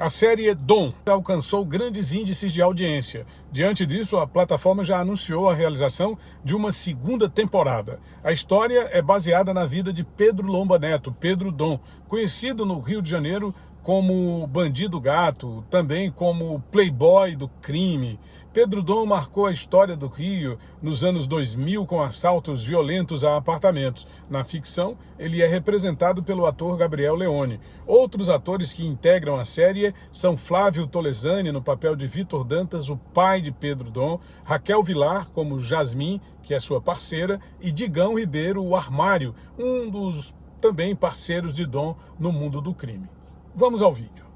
A série Dom alcançou grandes índices de audiência. Diante disso, a plataforma já anunciou a realização de uma segunda temporada. A história é baseada na vida de Pedro Lomba Neto, Pedro Dom, conhecido no Rio de Janeiro como Bandido Gato, também como Playboy do crime. Pedro Dom marcou a história do Rio nos anos 2000 com assaltos violentos a apartamentos. Na ficção, ele é representado pelo ator Gabriel Leone. Outros atores que integram a série são Flávio Tolesani no papel de Vitor Dantas, o pai de Pedro Dom, Raquel Vilar como Jasmine, que é sua parceira, e Digão Ribeiro, o Armário, um dos também parceiros de Dom no mundo do crime. Vamos ao vídeo.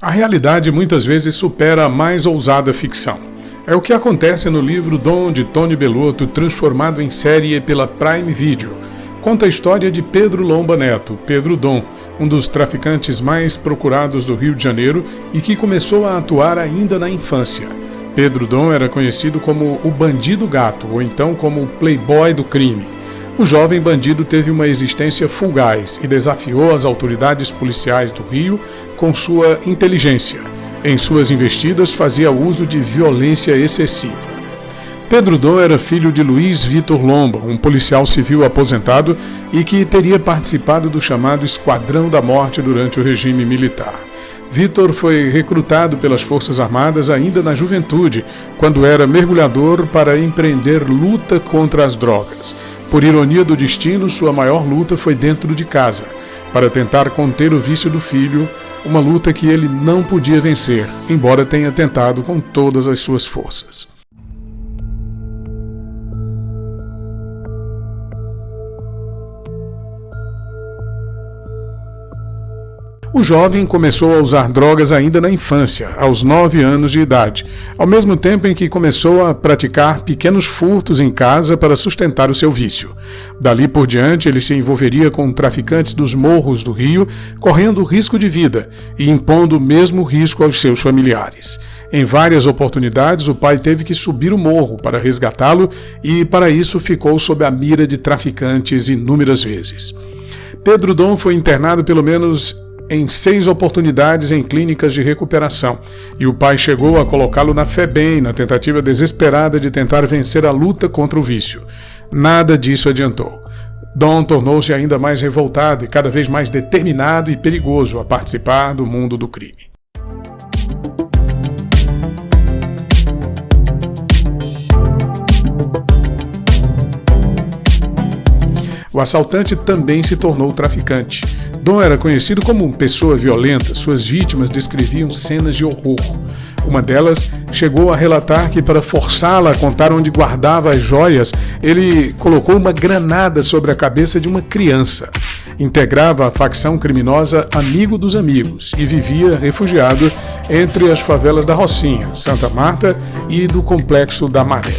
A realidade muitas vezes supera a mais ousada ficção. É o que acontece no livro Dom de Tony Bellotto, transformado em série pela Prime Video. Conta a história de Pedro Lomba Neto, Pedro Dom, um dos traficantes mais procurados do Rio de Janeiro e que começou a atuar ainda na infância. Pedro Dom era conhecido como o Bandido Gato, ou então como o Playboy do crime. O jovem bandido teve uma existência fugaz e desafiou as autoridades policiais do Rio com sua inteligência. Em suas investidas fazia uso de violência excessiva. Pedro Dom era filho de Luiz Vitor Lomba, um policial civil aposentado e que teria participado do chamado Esquadrão da Morte durante o regime militar. Vitor foi recrutado pelas Forças Armadas ainda na juventude, quando era mergulhador para empreender luta contra as drogas. Por ironia do destino, sua maior luta foi dentro de casa, para tentar conter o vício do filho, uma luta que ele não podia vencer, embora tenha tentado com todas as suas forças. O jovem começou a usar drogas ainda na infância, aos 9 anos de idade, ao mesmo tempo em que começou a praticar pequenos furtos em casa para sustentar o seu vício. Dali por diante, ele se envolveria com traficantes dos morros do Rio, correndo risco de vida e impondo o mesmo risco aos seus familiares. Em várias oportunidades, o pai teve que subir o morro para resgatá-lo e, para isso, ficou sob a mira de traficantes inúmeras vezes. Pedro Dom foi internado pelo menos em seis oportunidades em clínicas de recuperação, e o pai chegou a colocá-lo na FEBEM na tentativa desesperada de tentar vencer a luta contra o vício. Nada disso adiantou. Dom tornou-se ainda mais revoltado e cada vez mais determinado e perigoso a participar do mundo do crime. O assaltante também se tornou traficante. Dom era conhecido como pessoa violenta, suas vítimas descreviam cenas de horror. Uma delas chegou a relatar que, para forçá-la a contar onde guardava as joias, ele colocou uma granada sobre a cabeça de uma criança. Integrava a facção criminosa Amigo dos Amigos e vivia refugiado entre as favelas da Rocinha, Santa Marta e do Complexo da Maré.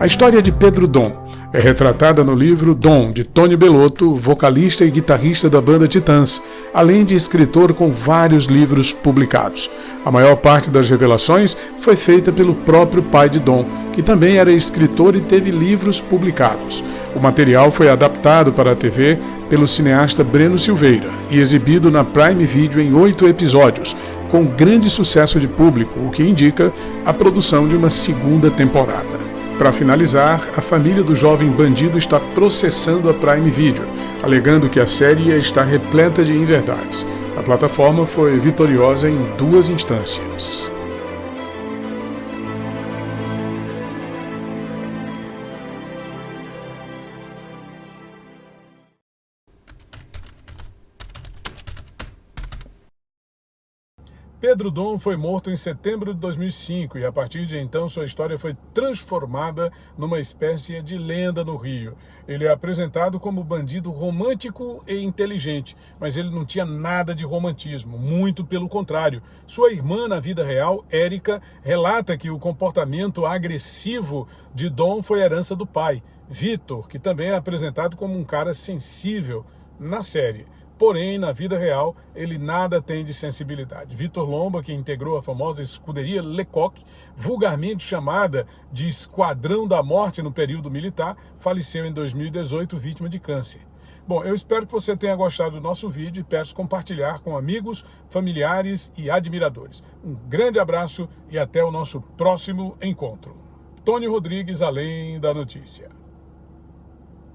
A história de Pedro Dom é retratada no livro Dom, de Tony Bellotto, vocalista e guitarrista da banda Titãs, além de escritor com vários livros publicados. A maior parte das revelações foi feita pelo próprio pai de Dom, que também era escritor e teve livros publicados. O material foi adaptado para a TV pelo cineasta Breno Silveira e exibido na Prime Video em oito episódios, com grande sucesso de público, o que indica a produção de uma segunda temporada. Para finalizar, a família do jovem bandido está processando a Prime Video, alegando que a série está repleta de inverdades. A plataforma foi vitoriosa em duas instâncias. Pedro Dom foi morto em setembro de 2005 e a partir de então sua história foi transformada numa espécie de lenda no Rio. Ele é apresentado como bandido romântico e inteligente, mas ele não tinha nada de romantismo, muito pelo contrário. Sua irmã na vida real, Érica, relata que o comportamento agressivo de Dom foi herança do pai, Vitor, que também é apresentado como um cara sensível na série. Porém, na vida real, ele nada tem de sensibilidade. Vitor Lomba, que integrou a famosa escuderia Lecoq, vulgarmente chamada de Esquadrão da Morte no período militar, faleceu em 2018 vítima de câncer. Bom, eu espero que você tenha gostado do nosso vídeo e peço compartilhar com amigos, familiares e admiradores. Um grande abraço e até o nosso próximo encontro. Tony Rodrigues, Além da Notícia.